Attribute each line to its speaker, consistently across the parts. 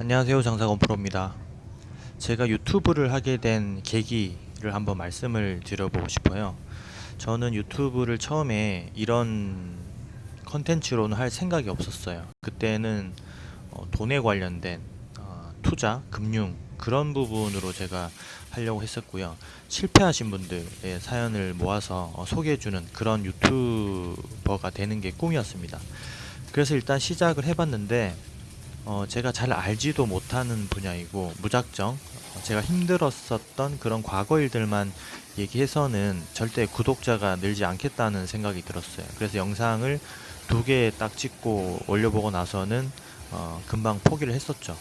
Speaker 1: 안녕하세요 장사건 프로입니다. 제가 유튜브를 하게 된 계기를 한번 말씀을 드려보고 싶어요. 저는 유튜브를 처음에 이런 컨텐츠로는 할 생각이 없었어요. 그때는 어, 돈에 관련된 어, 투자, 금융 그런 부분으로 제가 하려고 했었고요. 실패하신 분들의 사연을 모아서 어, 소개해주는 그런 유튜버가 되는 게 꿈이었습니다. 그래서 일단 시작을 해봤는데 어, 제가 잘 알지도 못하는 분야이고 무작정 어, 제가 힘들었었던 그런 과거 일들만 얘기해서는 절대 구독자가 늘지 않겠다는 생각이 들었어요. 그래서 영상을 두 개 딱 찍고 올려보고 나서는 어, 금방 포기를 했었죠.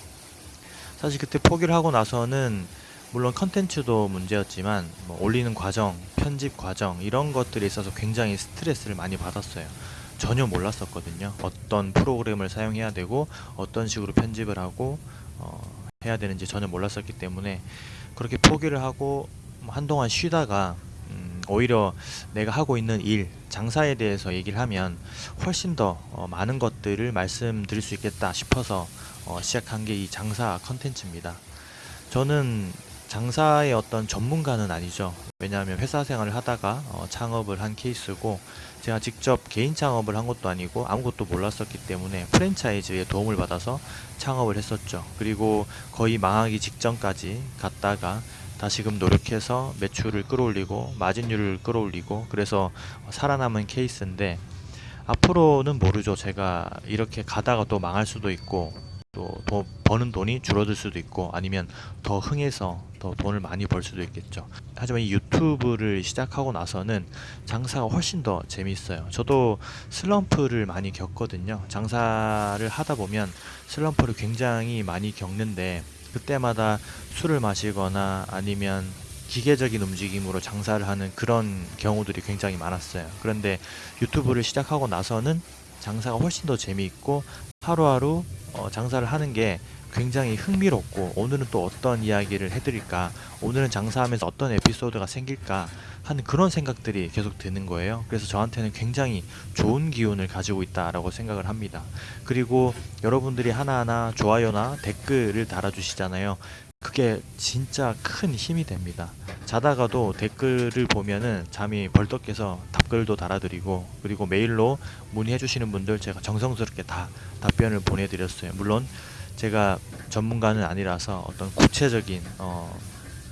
Speaker 1: 사실 그때 포기를 하고 나서는 물론 컨텐츠도 문제였지만 뭐 올리는 과정, 편집 과정 이런 것들에 있어서 굉장히 스트레스를 많이 받았어요. 전혀 몰랐었거든요. 어떤 프로그램을 사용해야 되고 어떤 식으로 편집을 하고 어, 해야 되는지 전혀 몰랐었기 때문에 그렇게 포기를 하고 뭐 한동안 쉬다가 음, 오히려 내가 하고 있는 일, 장사에 대해서 얘기를 하면 훨씬 더 어, 많은 것들을 말씀드릴 수 있겠다 싶어서 어, 시작한 게 이 장사 컨텐츠입니다. 저는 장사의 어떤 전문가는 아니죠. 왜냐하면 회사 생활을 하다가 어, 창업을 한 케이스고 제가 직접 개인 창업을 한 것도 아니고 아무것도 몰랐었기 때문에 프랜차이즈의 도움을 받아서 창업을 했었죠. 그리고 거의 망하기 직전까지 갔다가 다시금 노력해서 매출을 끌어올리고 마진율을 끌어올리고 그래서 살아남은 케이스인데 앞으로는 모르죠. 제가 이렇게 가다가 또 망할 수도 있고 또 버는 돈이 줄어들 수도 있고 아니면 더 흥해서 더 돈을 많이 벌 수도 있겠죠. 하지만 이 유튜브를 시작하고 나서는 장사가 훨씬 더 재미있어요. 저도 슬럼프를 많이 겪거든요. 장사를 하다 보면 슬럼프를 굉장히 많이 겪는데 그때마다 술을 마시거나 아니면 기계적인 움직임으로 장사를 하는 그런 경우들이 굉장히 많았어요. 그런데 유튜브를 시작하고 나서는 장사가 훨씬 더 재미있고 하루하루 어, 장사를 하는 게 굉장히 흥미롭고 오늘은 또 어떤 이야기를 해드릴까 오늘은 장사하면서 어떤 에피소드가 생길까 하는 그런 생각들이 계속 드는 거예요. 그래서 저한테는 굉장히 좋은 기운을 가지고 있다라고 생각을 합니다. 그리고 여러분들이 하나하나 좋아요나 댓글을 달아주시잖아요. 그게 진짜 큰 힘이 됩니다 자다가도 댓글을 보면은 잠이 벌떡 깨서 답글도 달아드리고 그리고 메일로 문의해 주시는 분들 제가 정성스럽게 다 답변을 보내드렸어요. 물론 제가 전문가는 아니라서 어떤 구체적인 어,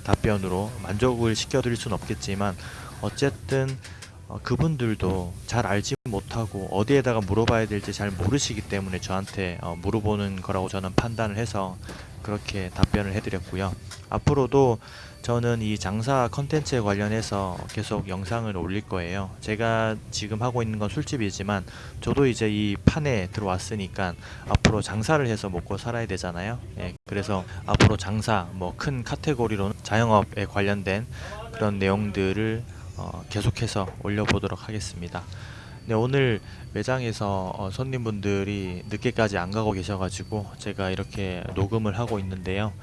Speaker 1: 답변으로 만족을 시켜드릴 수는 없겠지만 어쨌든 어, 그분들도 잘 알지 못하고 어디에다가 물어봐야 될지 잘 모르시기 때문에 저한테 어, 물어보는 거라고 저는 판단을 해서 그렇게 답변을 해드렸고요. 앞으로도 저는 이 장사 컨텐츠에 관련해서 계속 영상을 올릴 거예요. 제가 지금 하고 있는 건 술집이지만 저도 이제 이 판에 들어왔으니까 앞으로 장사를 해서 먹고 살아야 되잖아요. 예, 그래서 앞으로 장사 뭐 큰 카테고리로 자영업에 관련된 그런 내용들을 어, 계속해서 올려보도록 하겠습니다. 네, 오늘 매장에서 어, 손님분들이 늦게까지 안 가고 계셔가지고 제가 이렇게 녹음을 하고 있는데요.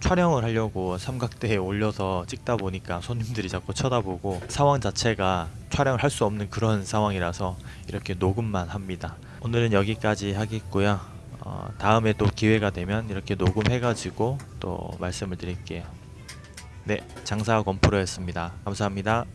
Speaker 1: 촬영을 하려고 삼각대에 올려서 찍다 보니까 손님들이 자꾸 쳐다보고 상황 자체가 촬영을 할 수 없는 그런 상황이라서 이렇게 녹음만 합니다. 오늘은 여기까지 하겠고요. 어, 다음에 또 기회가 되면 이렇게 녹음해가지고 또 말씀을 드릴게요. 네, 장사 건프로였습니다. 감사합니다.